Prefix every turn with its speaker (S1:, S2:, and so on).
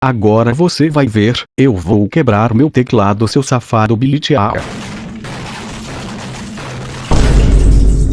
S1: Agora você vai ver, eu vou quebrar meu teclado seu safado bilitear.